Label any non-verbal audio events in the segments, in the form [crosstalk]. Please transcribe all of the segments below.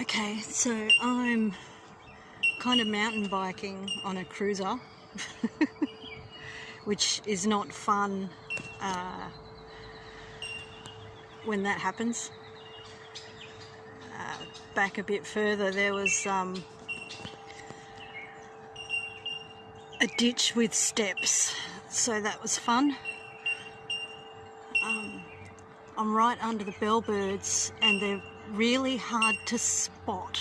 Okay, so I'm kind of mountain biking on a cruiser, [laughs] which is not fun uh, when that happens. Uh, back a bit further, there was um, a ditch with steps, so that was fun. Um, I'm right under the bellbirds and they're really hard to spot,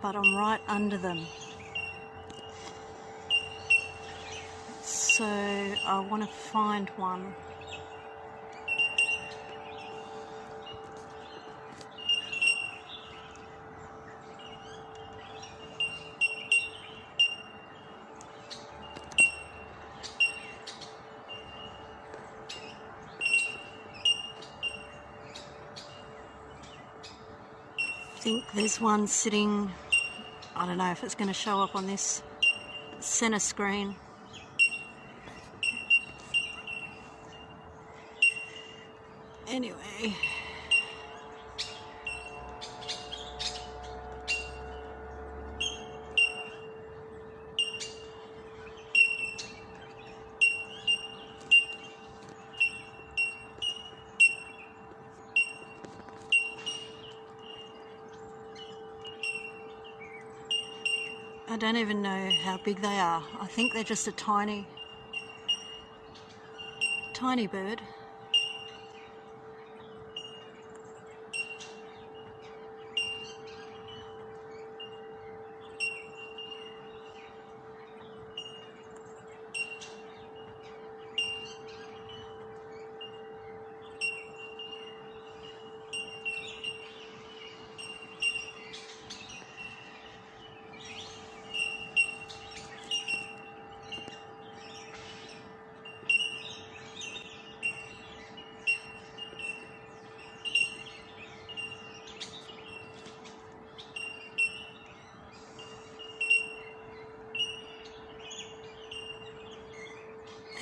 but I'm right under them. So I want to find one. Think there's one sitting, I don't know if it's going to show up on this center screen. Anyway, don't even know how big they are. I think they're just a tiny, tiny bird.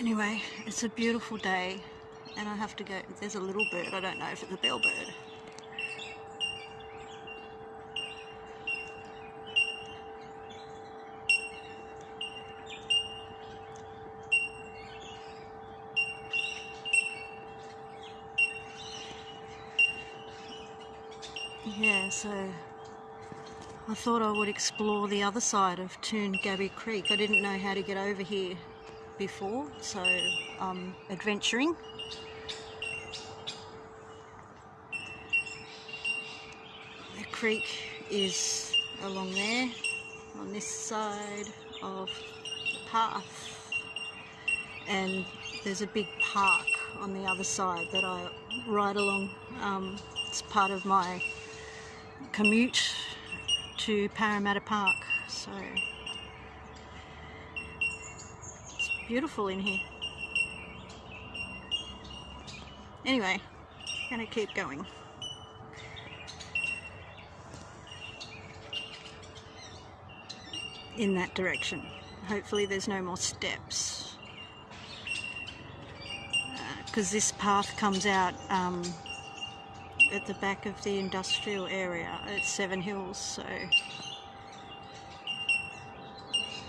Anyway, it's a beautiful day and I have to go, there's a little bird, I don't know if it's a bellbird. Yeah, so I thought I would explore the other side of Toongabbie Creek. I didn't know how to get over here before, so I'm adventuring. The creek is along there on this side of the path and there's a big park on the other side that I ride along. Um, it's part of my commute to Parramatta Park. So beautiful in here. Anyway, gonna keep going. In that direction. Hopefully there's no more steps. Because uh, this path comes out um, at the back of the industrial area at Seven Hills, so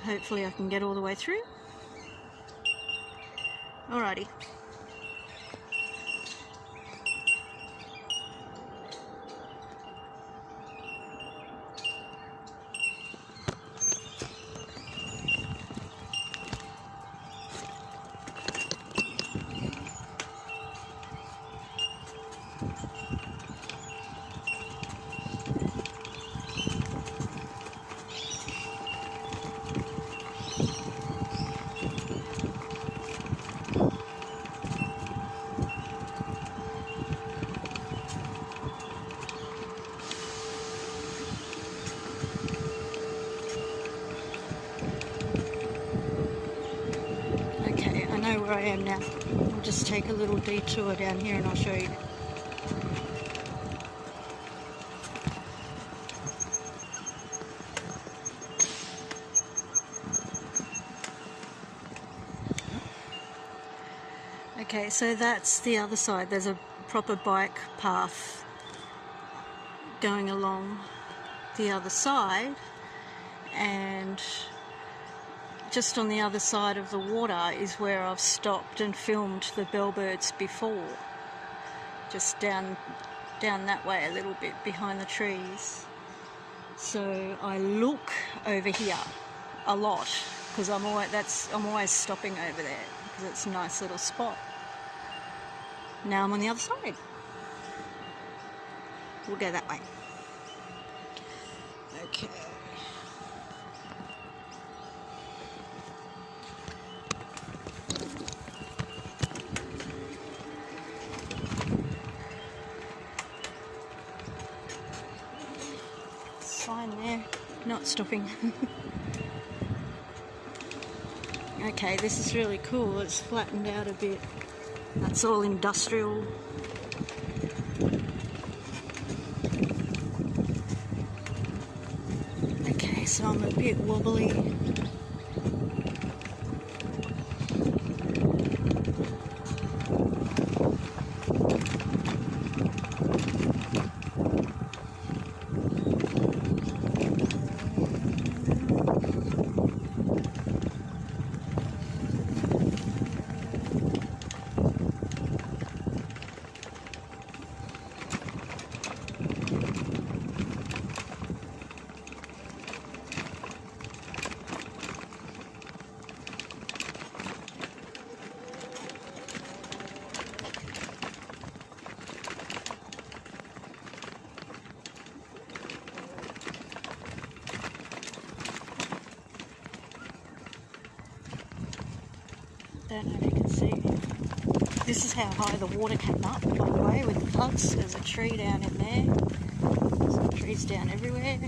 hopefully I can get all the way through. Alrighty. know where I am now. I'll just take a little detour down here and I'll show you. Okay, so that's the other side. There's a proper bike path going along the other side and just on the other side of the water is where I've stopped and filmed the bellbirds before. Just down down that way a little bit behind the trees. So I look over here a lot because I'm always that's I'm always stopping over there because it's a nice little spot. Now I'm on the other side. We'll go that way. Okay. Sign there, stopping. [laughs] okay, this is really cool. It's flattened out a bit. That's all industrial. Okay, so I'm a bit wobbly. Don't know if you can see. This is how high the water came up, by the way, with the floods. There's a tree down in there. Some trees down everywhere.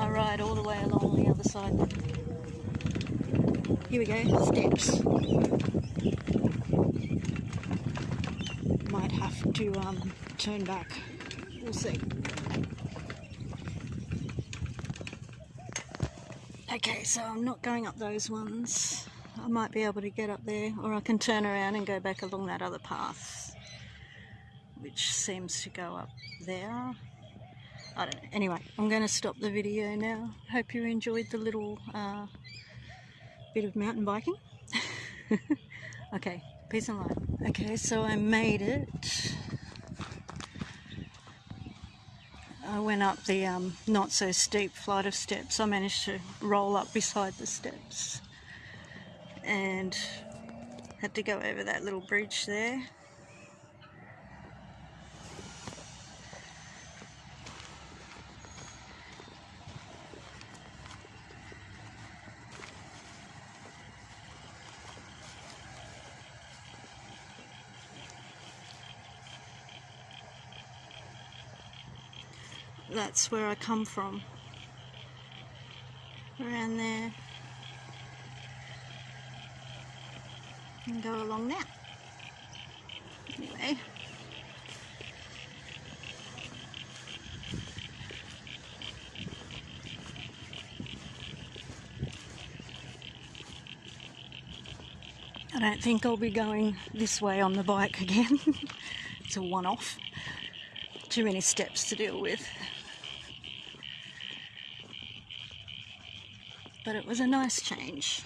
I ride all the way along the other side. Here we go, steps. Might have to um, turn back. We'll see. Okay, so I'm not going up those ones. I might be able to get up there, or I can turn around and go back along that other path, which seems to go up there. I don't know. Anyway, I'm going to stop the video now. Hope you enjoyed the little uh, bit of mountain biking. [laughs] okay, peace and love. Okay, so I made it. I went up the um, not so steep flight of steps. I managed to roll up beside the steps and had to go over that little bridge there. That's where I come from. Around there. And go along that. Anyway. I don't think I'll be going this way on the bike again. [laughs] it's a one-off. Too many steps to deal with. But it was a nice change.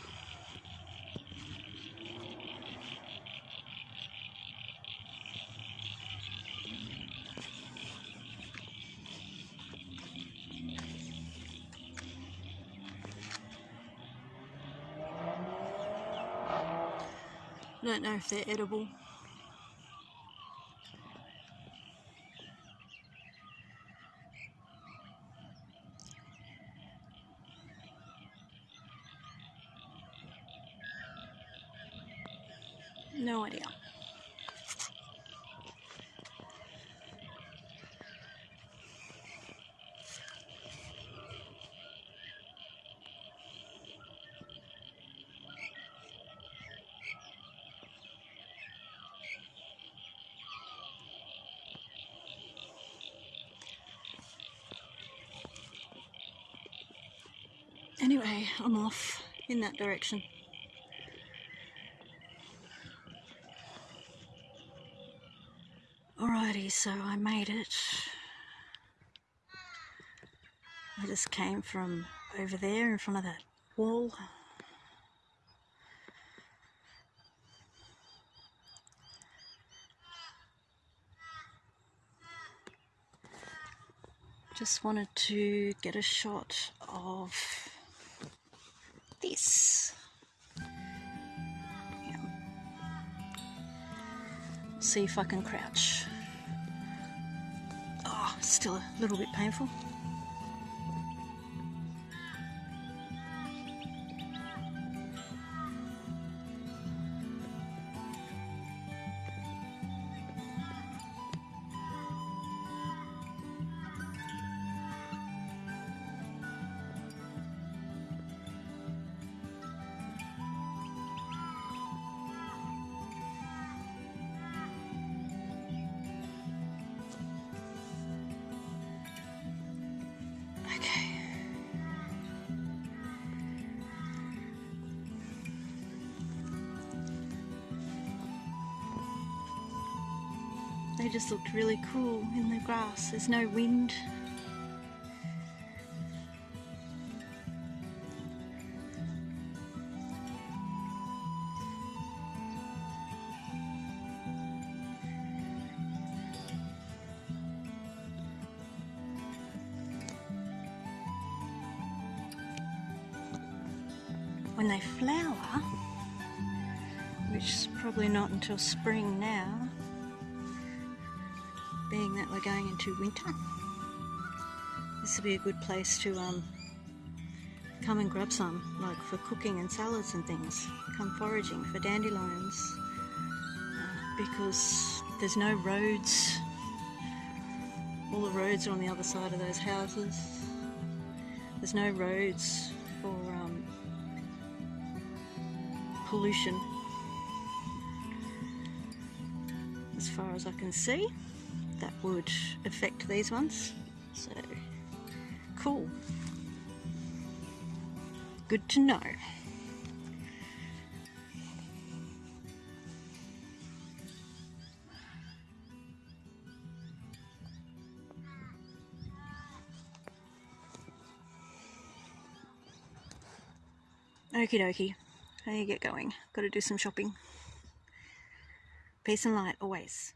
I don't know if they're edible. Anyway, I'm off in that direction. Alrighty, so I made it. I just came from over there in front of that wall. Just wanted to get a shot of yeah. See if I can crouch. Oh, still a little bit painful. They just looked really cool in the grass. There's no wind. when they flower, which is probably not until spring now, being that we're going into winter, this would be a good place to um, come and grab some, like for cooking and salads and things. Come foraging for dandelions uh, because there's no roads. All the roads are on the other side of those houses. There's no roads for um, pollution as far as I can see that would affect these ones so cool good to know Okie dokie. How you get going? Got to do some shopping. Peace and light always.